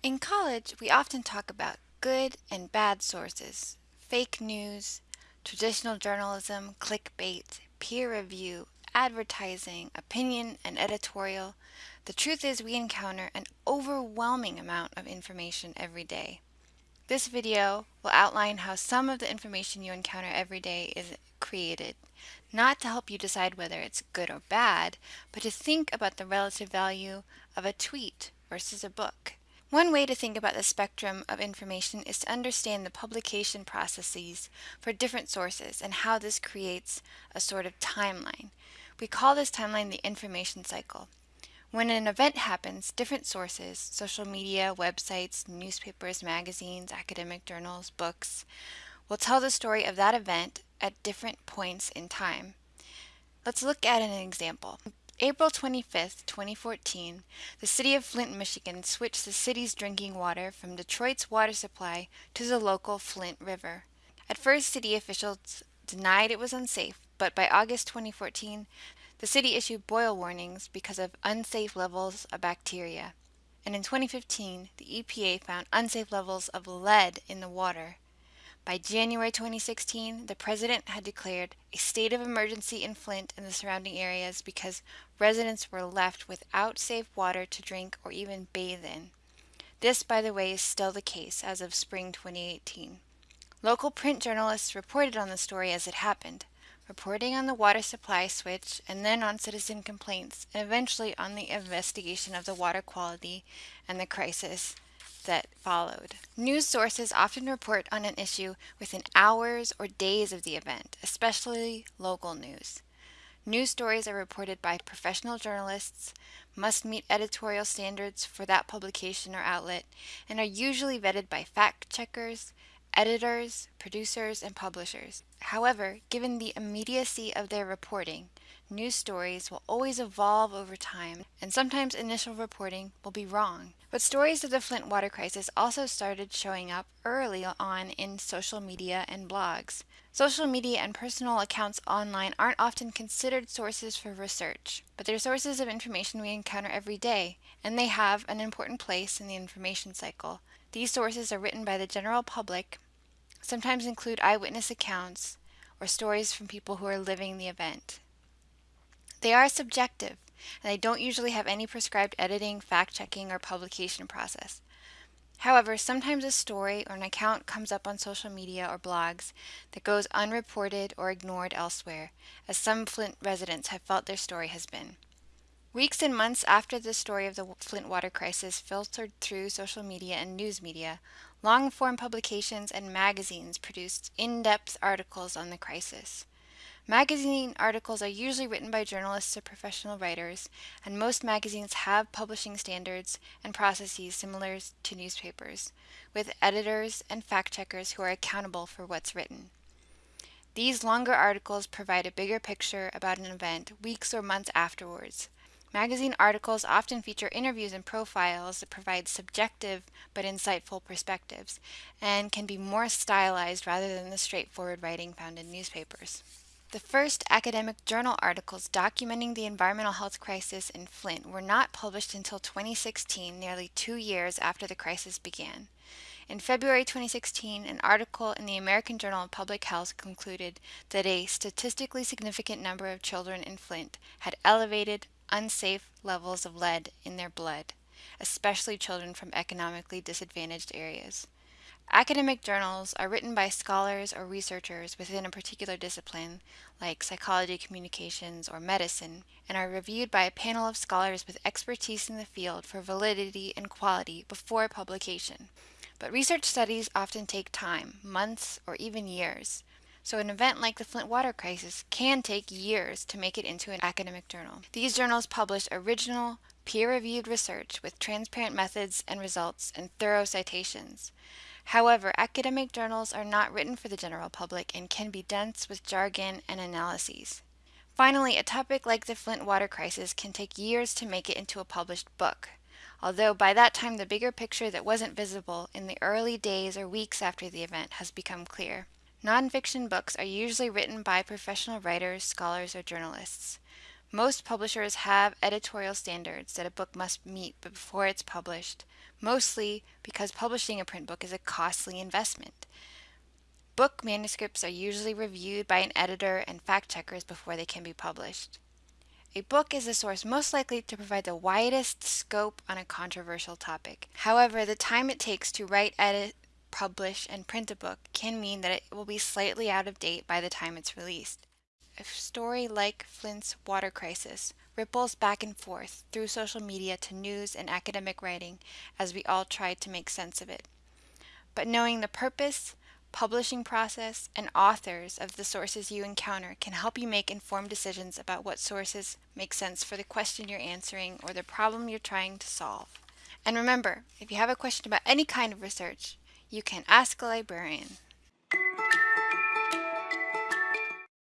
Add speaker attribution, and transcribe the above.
Speaker 1: In college, we often talk about good and bad sources, fake news, traditional journalism, clickbait, peer review, advertising, opinion, and editorial. The truth is we encounter an overwhelming amount of information every day. This video will outline how some of the information you encounter every day is created, not to help you decide whether it's good or bad, but to think about the relative value of a tweet versus a book. One way to think about the spectrum of information is to understand the publication processes for different sources and how this creates a sort of timeline. We call this timeline the information cycle. When an event happens, different sources, social media, websites, newspapers, magazines, academic journals, books, will tell the story of that event at different points in time. Let's look at an example. April 25, 2014, the city of Flint, Michigan switched the city's drinking water from Detroit's water supply to the local Flint River. At first, city officials denied it was unsafe, but by August 2014, the city issued boil warnings because of unsafe levels of bacteria. And in 2015, the EPA found unsafe levels of lead in the water. By January 2016, the president had declared a state of emergency in Flint and the surrounding areas because residents were left without safe water to drink or even bathe in. This, by the way, is still the case as of spring 2018. Local print journalists reported on the story as it happened, reporting on the water supply switch and then on citizen complaints and eventually on the investigation of the water quality and the crisis that followed. News sources often report on an issue within hours or days of the event, especially local news. News stories are reported by professional journalists, must meet editorial standards for that publication or outlet, and are usually vetted by fact checkers, editors, producers, and publishers. However, given the immediacy of their reporting, news stories will always evolve over time, and sometimes initial reporting will be wrong. But stories of the Flint water crisis also started showing up early on in social media and blogs. Social media and personal accounts online aren't often considered sources for research, but they're sources of information we encounter every day, and they have an important place in the information cycle. These sources are written by the general public, sometimes include eyewitness accounts or stories from people who are living the event. They are subjective, and they don't usually have any prescribed editing, fact checking, or publication process. However, sometimes a story or an account comes up on social media or blogs that goes unreported or ignored elsewhere, as some Flint residents have felt their story has been. Weeks and months after the story of the Flint water crisis filtered through social media and news media, long form publications and magazines produced in depth articles on the crisis. Magazine articles are usually written by journalists or professional writers, and most magazines have publishing standards and processes similar to newspapers, with editors and fact checkers who are accountable for what's written. These longer articles provide a bigger picture about an event weeks or months afterwards. Magazine articles often feature interviews and profiles that provide subjective but insightful perspectives and can be more stylized rather than the straightforward writing found in newspapers. The first academic journal articles documenting the environmental health crisis in Flint were not published until 2016, nearly two years after the crisis began. In February 2016, an article in the American Journal of Public Health concluded that a statistically significant number of children in Flint had elevated, unsafe levels of lead in their blood, especially children from economically disadvantaged areas. Academic journals are written by scholars or researchers within a particular discipline, like psychology, communications, or medicine, and are reviewed by a panel of scholars with expertise in the field for validity and quality before publication. But research studies often take time, months, or even years. So an event like the Flint water crisis can take years to make it into an academic journal. These journals publish original, peer-reviewed research with transparent methods and results and thorough citations. However, academic journals are not written for the general public and can be dense with jargon and analyses. Finally, a topic like the Flint water crisis can take years to make it into a published book, although by that time the bigger picture that wasn't visible in the early days or weeks after the event has become clear. Nonfiction books are usually written by professional writers, scholars, or journalists. Most publishers have editorial standards that a book must meet before it's published, mostly because publishing a print book is a costly investment. Book manuscripts are usually reviewed by an editor and fact checkers before they can be published. A book is the source most likely to provide the widest scope on a controversial topic. However, the time it takes to write, edit, publish, and print a book can mean that it will be slightly out of date by the time it's released. A story like Flint's water crisis ripples back and forth through social media to news and academic writing as we all try to make sense of it. But knowing the purpose, publishing process, and authors of the sources you encounter can help you make informed decisions about what sources make sense for the question you're answering or the problem you're trying to solve. And remember, if you have a question about any kind of research, you can ask a librarian.